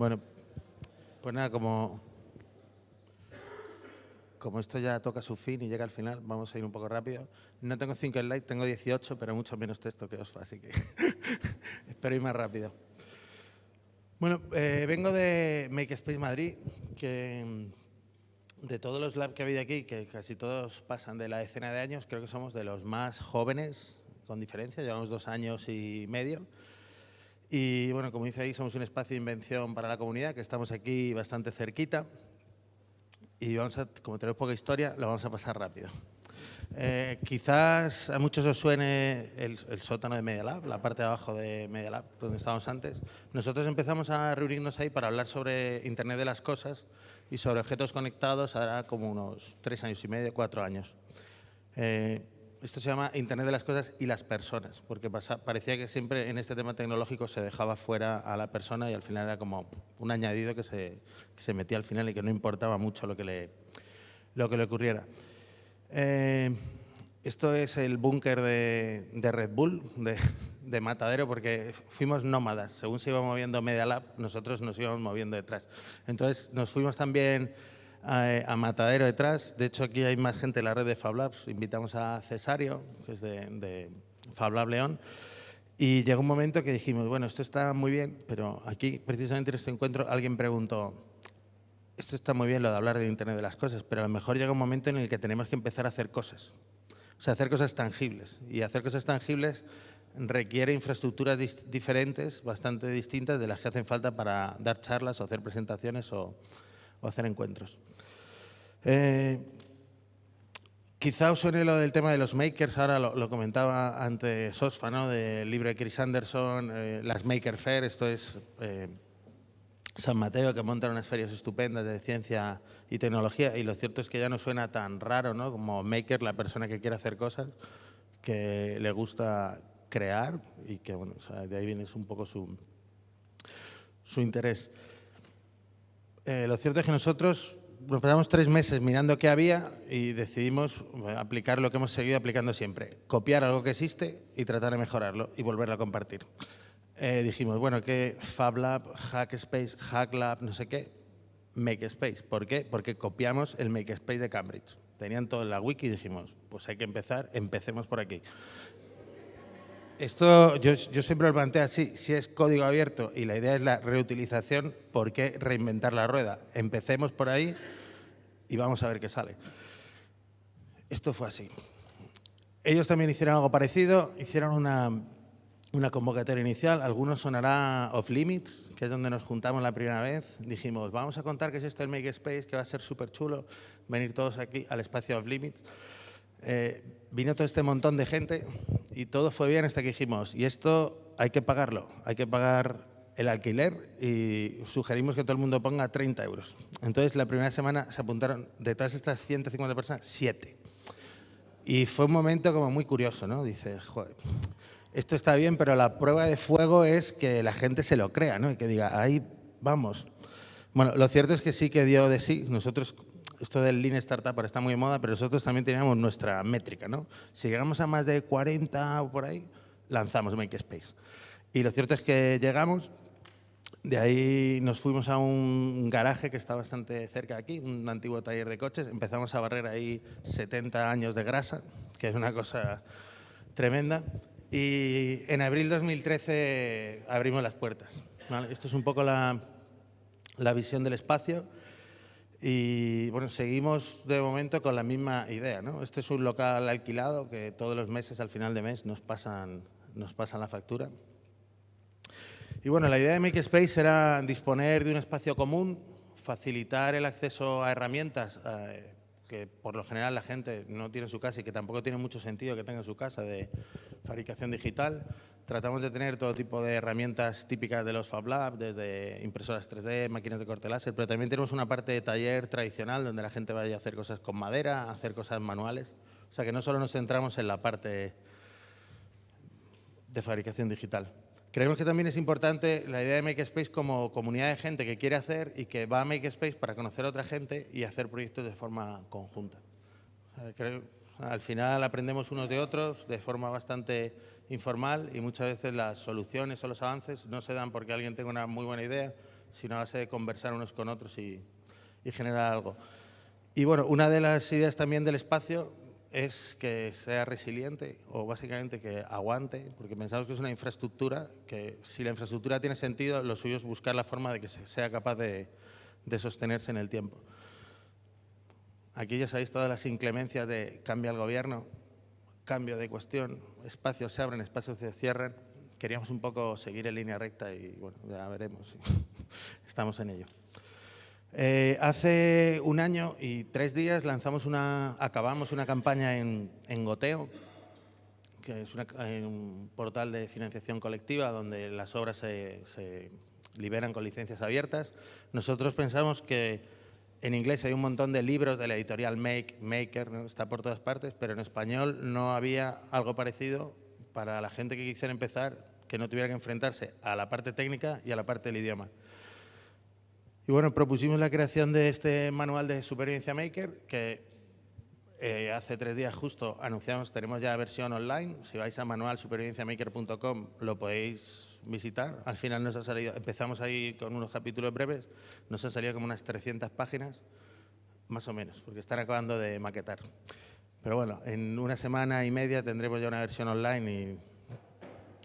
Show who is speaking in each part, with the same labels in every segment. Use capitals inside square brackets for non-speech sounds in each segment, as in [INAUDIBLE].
Speaker 1: Bueno, pues nada, como, como esto ya toca su fin y llega al final, vamos a ir un poco rápido. No tengo 5 slides, tengo 18, pero mucho menos texto que os, así que [LAUGHS] espero ir más rápido. Bueno, eh, vengo de Makespace Madrid, que de todos los labs que ha habido aquí, que casi todos pasan de la decena de años, creo que somos de los más jóvenes, con diferencia, llevamos dos años y medio. Y bueno, como dice ahí, somos un espacio de invención para la comunidad, que estamos aquí bastante cerquita. Y vamos a, como tenemos poca historia, lo vamos a pasar rápido. Eh, quizás a muchos os suene el, sótano de Media Lab, la parte de abajo de Media Lab, donde estábamos antes. Nosotros empezamos a reunirnos ahí para hablar sobre Internet de las cosas y sobre objetos conectados ahora como unos tres años y medio, cuatro años. Eh, esto se llama Internet de las cosas y las personas, porque pasa, parecía que siempre en este tema tecnológico se dejaba fuera a la persona y al final era como un añadido que se, que se metía al final y que no importaba mucho lo que le, lo que le ocurriera. Eh, esto es el búnker de, de, Red Bull, de, de, Matadero, porque fuimos nómadas. Según se iba moviendo Media Lab, nosotros nos íbamos moviendo detrás. Entonces, nos fuimos también a, a, Matadero detrás. De hecho, aquí hay más gente en la red de Fab Labs. Invitamos a Cesario, que es de, de Fab Lab León. Y llegó un momento que dijimos, bueno, esto está muy bien, pero aquí, precisamente en este encuentro, alguien preguntó, esto está muy bien lo de hablar de Internet de las cosas, pero a lo mejor llega un momento en el que tenemos que empezar a hacer cosas. O sea, hacer cosas tangibles. Y hacer cosas tangibles requiere infraestructuras diferentes, bastante distintas de las que hacen falta para dar charlas o hacer presentaciones o, o hacer encuentros. Eh, quizá os suene lo del tema de los makers, ahora lo, comentaba antes Sosfa, ¿no? de Chris Anderson, eh, las Maker Fair, esto es eh, San Mateo, que montan unas ferias estupendas de ciencia y tecnología, y lo cierto es que ya no suena tan raro, ¿no? Como maker, la persona que quiere hacer cosas, que le gusta crear y que, bueno, de ahí viene un poco su, su interés. Eh, lo cierto es que nosotros nos pasamos tres meses mirando qué había y decidimos aplicar lo que hemos seguido aplicando siempre, copiar algo que existe y tratar de mejorarlo y volverlo a compartir eh, dijimos, bueno, que FabLab, Hackspace, HackLab, no sé qué, MakeSpace. ¿Por qué? Porque copiamos el MakeSpace de Cambridge. Tenían todo en la wiki y dijimos, pues hay que empezar, empecemos por aquí. Esto yo, siempre lo planteo así, si es código abierto y la idea es la reutilización, ¿por qué reinventar la rueda? Empecemos por ahí y vamos a ver qué sale. Esto fue así. Ellos también hicieron algo parecido, hicieron una una convocatoria inicial, algunos sonará Off Limits, que es donde nos juntamos la primera vez. Dijimos, vamos a contar qué es esto del Makerspace, que va a ser súper chulo, venir todos aquí al espacio Off Limits. Eh, vino todo este montón de gente y todo fue bien hasta que dijimos, y esto hay que pagarlo, hay que pagar el alquiler y sugerimos que todo el mundo ponga 30 euros. Entonces, la primera semana se apuntaron, de todas estas 150 personas, 7. Y fue un momento como muy curioso, ¿no? Dice, joder, esto está bien, pero la prueba de fuego es que la gente se lo crea, ¿no? Y que diga, ahí vamos. Bueno, lo cierto es que sí que dio de sí. Nosotros, esto del Lean Startup está muy de moda, pero nosotros también teníamos nuestra métrica, ¿no? Si llegamos a más de 40 o por ahí, lanzamos Makespace. Y lo cierto es que llegamos, de ahí nos fuimos a un garaje que está bastante cerca de aquí, un antiguo taller de coches. Empezamos a barrer ahí 70 años de grasa, que es una cosa tremenda. Y en abril 2013 abrimos las puertas. ¿vale? Esto es un poco la, la, visión del espacio y bueno, seguimos de momento con la misma idea. ¿no? Este es un local alquilado que todos los meses, al final de mes, nos pasan, nos pasan la factura. Y bueno, la idea de Makespace era disponer de un espacio común, facilitar el acceso a herramientas eh, que por lo general la gente no tiene en su casa y que tampoco tiene mucho sentido que tenga en su casa de fabricación digital. Tratamos de tener todo tipo de herramientas típicas de los Fab Lab, desde impresoras 3D, máquinas de corte láser, pero también tenemos una parte de taller tradicional donde la gente vaya a hacer cosas con madera, a hacer cosas manuales. O sea que no solo nos centramos en la parte de fabricación digital. Creemos que también es importante la idea de Makespace como comunidad de gente que quiere hacer y que va a Makespace para conocer a otra gente y hacer proyectos de forma conjunta. Creo, al final aprendemos unos de otros de forma bastante informal y muchas veces las soluciones o los avances no se dan porque alguien tenga una muy buena idea, sino a base de conversar unos con otros y, y generar algo. Y bueno, una de las ideas también del espacio es que sea resiliente o básicamente que aguante, porque pensamos que es una infraestructura que si la infraestructura tiene sentido, lo suyo es buscar la forma de que sea capaz de, de sostenerse en el tiempo. Aquí ya sabéis todas las inclemencias de cambia el gobierno, cambio de cuestión, espacios se abren, espacios se cierran. Queríamos un poco seguir en línea recta y bueno, ya veremos. [LAUGHS] Estamos en ello. Eh, hace un año y tres días lanzamos una, acabamos una campaña en, Goteo, que es un portal de financiación colectiva donde las obras se, liberan con licencias abiertas. Nosotros pensamos que en inglés hay un montón de libros de la editorial Make, Maker, está por todas partes, pero en español no había algo parecido para la gente que quisiera empezar, que no tuviera que enfrentarse a la parte técnica y a la parte del idioma. Y bueno, propusimos la creación de este manual de supervivencia maker que eh, hace tres días justo anunciamos, tenemos ya versión online. Si vais a manualsupervivenciamaker.com lo podéis visitar. Al final nos ha salido, empezamos ahí con unos capítulos breves, nos han salido como unas 300 páginas, más o menos, porque están acabando de maquetar. Pero bueno, en una semana y media tendremos ya una versión online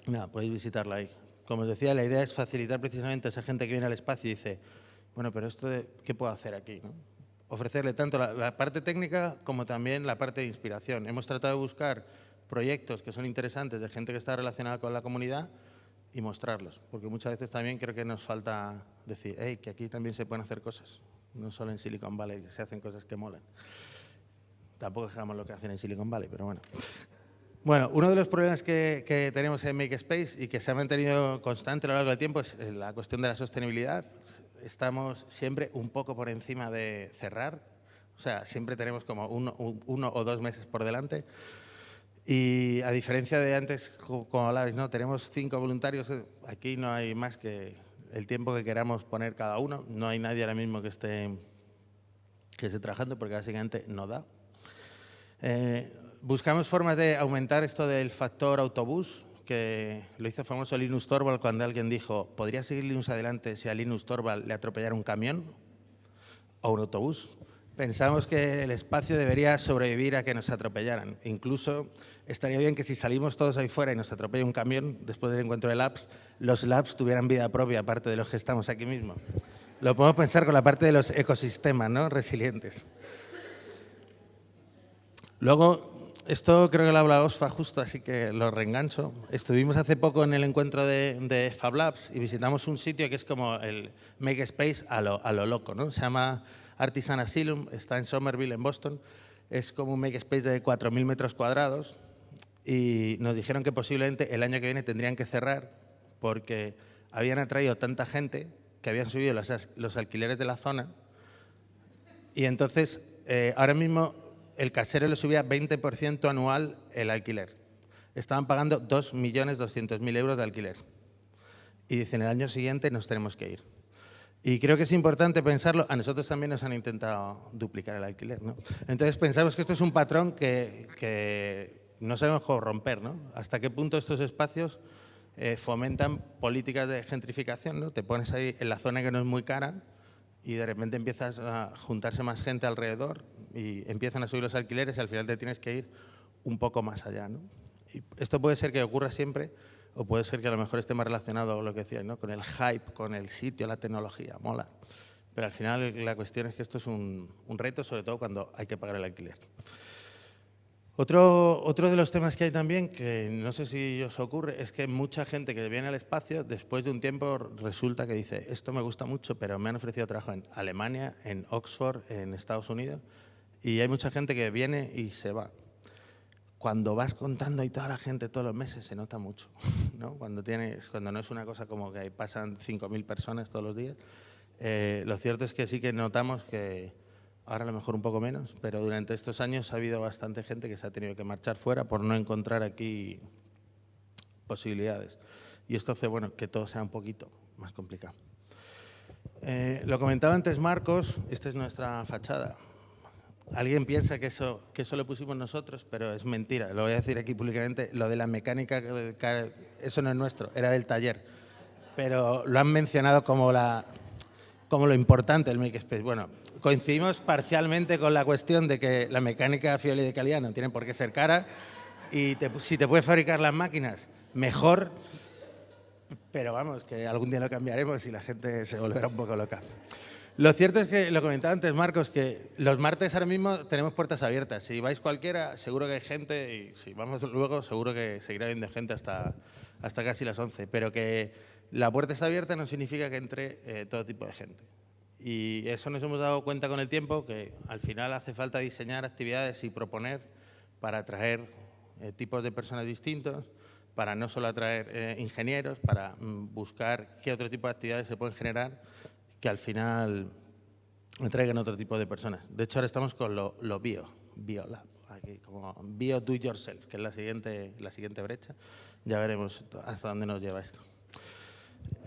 Speaker 1: y nada, podéis visitarla ahí. Como os decía, la idea es facilitar precisamente a esa gente que viene al espacio y dice, bueno, pero esto, de, ¿qué puedo hacer aquí? Ofrecerle tanto la, parte técnica como también la parte de inspiración. Hemos tratado de buscar proyectos que son interesantes de gente que está relacionada con la comunidad y mostrarlos, porque muchas veces también creo que nos falta decir, hey, que aquí también se pueden hacer cosas, no solo en Silicon Valley se hacen cosas que molan. Tampoco dejamos lo que hacen en Silicon Valley, pero bueno. Bueno, uno de los problemas que, que, tenemos en Makespace y que se ha mantenido constante a lo largo del tiempo es la cuestión de la sostenibilidad estamos siempre un poco por encima de cerrar, o sea, siempre tenemos como uno, o dos meses por delante. Y a diferencia de antes, como hablabais, ¿no? tenemos cinco voluntarios, aquí no hay más que el tiempo que queramos poner cada uno, no hay nadie ahora mismo que esté, que esté trabajando porque básicamente no da. Eh, buscamos formas de aumentar esto del factor autobús, que lo hizo famoso Linus Torvald cuando alguien dijo ¿podría seguir Linus adelante si a Linus Torvald le atropellara un camión o un autobús? Pensamos que el espacio debería sobrevivir a que nos atropellaran. Incluso estaría bien que si salimos todos ahí fuera y nos atropella un camión después del encuentro de labs, los labs tuvieran vida propia aparte de los que estamos aquí mismo. Lo podemos pensar con la parte de los ecosistemas ¿no? resilientes. Luego, esto creo que lo habla Osfa justo, así que lo reengancho. Estuvimos hace poco en el encuentro de, de Fab Labs y visitamos un sitio que es como el Makerspace a lo, a lo loco, ¿no? Se llama Artisan Asylum, está en Somerville, en Boston. Es como un Makerspace de 4.000 metros cuadrados y nos dijeron que posiblemente el año que viene tendrían que cerrar porque habían atraído tanta gente que habían subido los, los alquileres de la zona y entonces eh, ahora mismo el casero le subía 20% anual el alquiler. Estaban pagando 2.200.000 euros de alquiler. Y dicen, el año siguiente nos tenemos que ir. Y creo que es importante pensarlo. A nosotros también nos han intentado duplicar el alquiler. ¿no? Entonces pensamos que esto es un patrón que, no sabemos cómo romper. ¿no? ¿Hasta qué punto estos espacios eh, fomentan políticas de gentrificación? ¿no? Te pones ahí en la zona que no es muy cara y de repente empiezas a juntarse más gente alrededor y empiezan a subir los alquileres y al final te tienes que ir un poco más allá. ¿no? Y esto puede ser que ocurra siempre o puede ser que a lo mejor esté más relacionado con lo que decías, ¿no? con el hype, con el sitio, la tecnología, mola. Pero al final la cuestión es que esto es un, un reto, sobre todo cuando hay que pagar el alquiler. Otro, otro, de los temas que hay también, que no sé si os ocurre, es que mucha gente que viene al espacio, después de un tiempo resulta que dice, esto me gusta mucho, pero me han ofrecido trabajo en Alemania, en Oxford, en Estados Unidos, y hay mucha gente que viene y se va. Cuando vas contando y toda la gente todos los meses se nota mucho, [LAUGHS] ¿no? Cuando, tienes, cuando no es una cosa como que pasan 5.000 personas todos los días. Eh, lo cierto es que sí que notamos que ahora a lo mejor un poco menos, pero durante estos años ha habido bastante gente que se ha tenido que marchar fuera por no encontrar aquí posibilidades. Y esto hace bueno, que todo sea un poquito más complicado. Eh, lo comentaba antes Marcos, esta es nuestra fachada. Alguien piensa que eso, que eso lo pusimos nosotros, pero es mentira. Lo voy a decir aquí públicamente. Lo de la mecánica, eso no es nuestro, era del taller. Pero lo han mencionado como la, como lo importante del Makerspace. Bueno, coincidimos parcialmente con la cuestión de que la mecánica fiable y de calidad no tiene por qué ser cara y si te puedes fabricar las máquinas, mejor, pero vamos, que algún día lo cambiaremos y la gente se volverá un poco loca. Lo cierto es que, lo comentaba antes Marcos, que los martes ahora mismo tenemos puertas abiertas. Si vais cualquiera, seguro que hay gente y si vamos luego, seguro que seguirá habiendo gente hasta, hasta casi las 11. Pero que la puerta está abierta no significa que entre eh, todo tipo de gente. Y eso nos hemos dado cuenta con el tiempo, que al final hace falta diseñar actividades y proponer para atraer eh, tipos de personas distintos, para no solo atraer eh, ingenieros, para mm, buscar qué otro tipo de actividades se pueden generar que al final traigan otro tipo de personas. De hecho, ahora estamos con lo, bio, BioLab, aquí, como Bio Do Yourself, que es la siguiente, la siguiente brecha. Ya veremos hasta dónde nos lleva esto.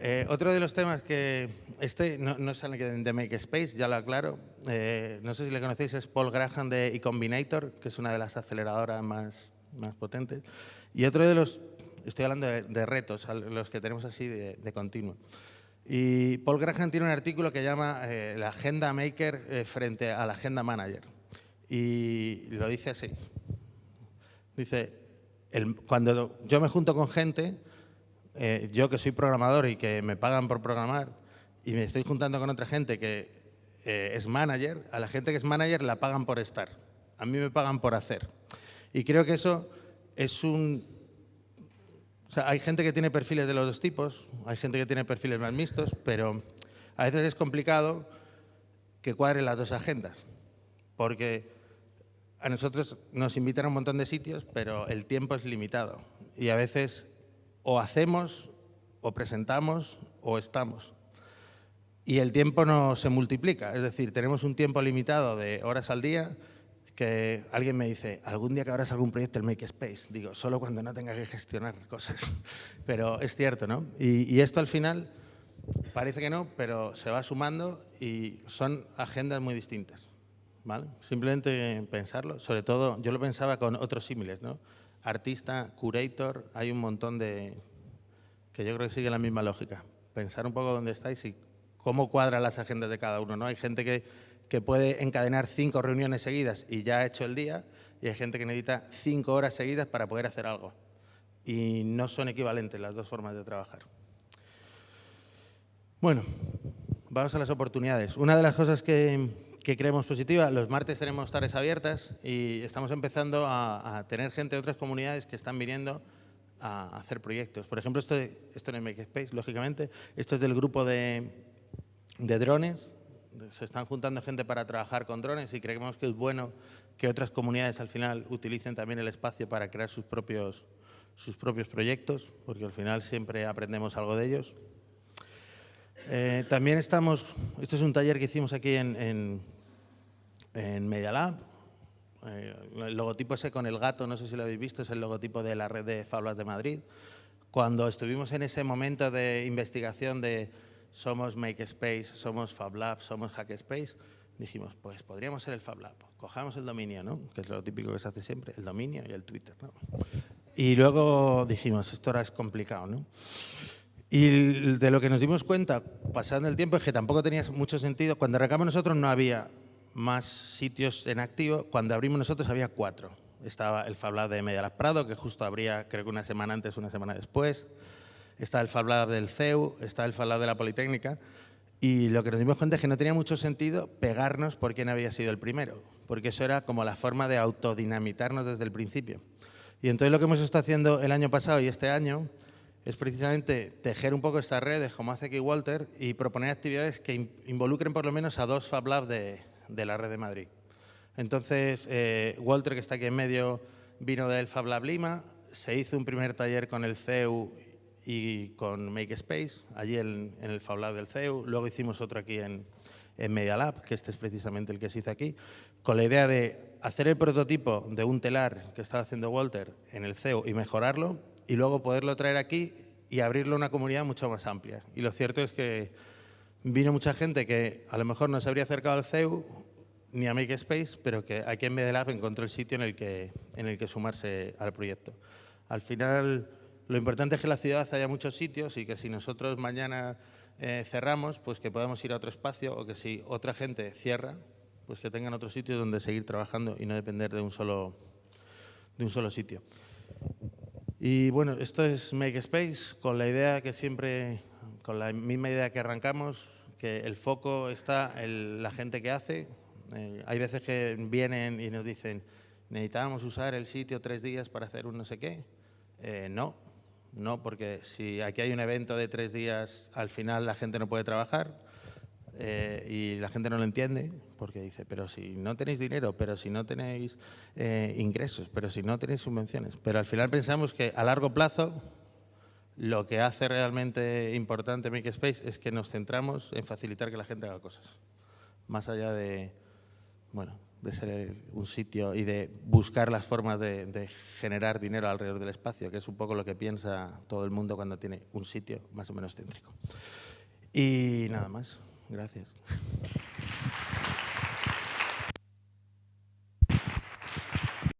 Speaker 1: Eh, otro de los temas que este no, no alguien de Make Space, ya lo aclaro. Eh, no sé si le conocéis, es Paul Graham de eCombinator, que es una de las aceleradoras más, más potentes. Y otro de los, estoy hablando de, retos, los que tenemos así de, de continuo. Y Paul Graham tiene un artículo que llama eh, la agenda maker eh, frente a la agenda manager. Y lo dice así. Dice, cuando yo me junto con gente, eh, yo que soy programador y que me pagan por programar, y me estoy juntando con otra gente que es manager, a la gente que es manager la pagan por estar. A mí me pagan por hacer. Y creo que eso es un o sea, hay gente que tiene perfiles de los dos tipos, hay gente que tiene perfiles más mixtos, pero a veces es complicado que cuadren las dos agendas, porque a nosotros nos invitan a un montón de sitios, pero el tiempo es limitado y a veces o hacemos, o presentamos, o estamos. Y el tiempo no se multiplica, es decir, tenemos un tiempo limitado de horas al día que alguien me dice, algún día que habrás algún proyecto en Makerspace. Digo, solo cuando no tenga que gestionar cosas. [LAUGHS] Pero es cierto, ¿no? Y, esto al final parece que no, pero se va sumando y son agendas muy distintas. ¿vale? Simplemente pensarlo. Sobre todo, yo lo pensaba con otros símiles, ¿no? Artista, curator, hay un montón de... que yo creo que sigue la misma lógica. Pensar un poco dónde estáis y cómo cuadran las agendas de cada uno, ¿no? Hay gente que que puede encadenar cinco reuniones seguidas y ya ha hecho el día, y hay gente que necesita cinco horas seguidas para poder hacer algo. Y no son equivalentes las dos formas de trabajar. Bueno, vamos a las oportunidades. Una de las cosas que, creemos positiva, los martes tenemos tardes abiertas y estamos empezando a, tener gente de otras comunidades que están viniendo a hacer proyectos. Por ejemplo, esto, esto en el Makerspace, lógicamente, esto es del grupo de, de drones se están juntando gente para trabajar con drones y creemos que es bueno que otras comunidades al final utilicen también el espacio para crear sus propios, sus propios proyectos, porque al final siempre aprendemos algo de ellos. Eh, también estamos, esto es un taller que hicimos aquí en, en Media Lab, eh, el logotipo ese con el gato, no sé si lo habéis visto, es el logotipo de la red de Fablas de Madrid. Cuando estuvimos en ese momento de investigación de somos Makespace, somos FabLab, somos Hackspace, dijimos, pues podríamos ser el FabLab. Cojamos el dominio, ¿no? que es lo típico que se hace siempre, el dominio y el Twitter. ¿no? Y luego dijimos, esto ahora es complicado. ¿no? Y de lo que nos dimos cuenta, pasando el tiempo, es que tampoco tenía mucho sentido. Cuando arrancamos nosotros no había más sitios en activo. Cuando abrimos nosotros había cuatro. Estaba el FabLab de Medialab Prado, que justo abría, creo que una semana antes, una semana después está el FabLab del CEU, está el FabLab de la Politécnica, y lo que nos dimos cuenta es que no tenía mucho sentido pegarnos por quién había sido el primero, porque eso era como la forma de autodinamitarnos desde el principio. Y entonces lo que hemos estado haciendo el año pasado y este año es precisamente tejer un poco esta red de como hace aquí Walter y proponer actividades que involucren por lo menos a dos FabLab de, de la red de Madrid. Entonces, eh, Walter, que está aquí en medio, vino del FabLab Lima, se hizo un primer taller con el CEU y con Makespace, allí en, el Fab del CEU. Luego hicimos otro aquí en, en Media Lab, que este es precisamente el que se hizo aquí, con la idea de hacer el prototipo de un telar que estaba haciendo Walter en el CEU y mejorarlo, y luego poderlo traer aquí y abrirlo a una comunidad mucho más amplia. Y lo cierto es que vino mucha gente que a lo mejor no se habría acercado al CEU ni a Makespace, pero que aquí en Media Lab encontró el sitio en el que, en el que sumarse al proyecto. Al final lo importante es que en la ciudad haya muchos sitios y que si nosotros mañana eh, cerramos, pues que podamos ir a otro espacio o que si otra gente cierra, pues que tengan otro sitio donde seguir trabajando y no depender de un solo, de un solo sitio. Y bueno, esto es Make Space con la idea que siempre, con la misma idea que arrancamos, que el foco está en la gente que hace. Eh, hay veces que vienen y nos dicen, necesitábamos usar el sitio tres días para hacer un no sé qué. Eh, no, no, porque si aquí hay un evento de tres días, al final la gente no puede trabajar eh, y la gente no lo entiende porque dice, pero si no tenéis dinero, pero si no tenéis ingresos, pero si no tenéis subvenciones. Pero al final pensamos que a largo plazo lo que hace realmente importante Makerspace es que nos centramos en facilitar que la gente haga cosas, más allá de, bueno, de ser un sitio y de buscar las formas de, generar dinero alrededor del espacio, que es un poco lo que piensa todo el mundo cuando tiene un sitio más o menos céntrico. Y nada más. Gracias.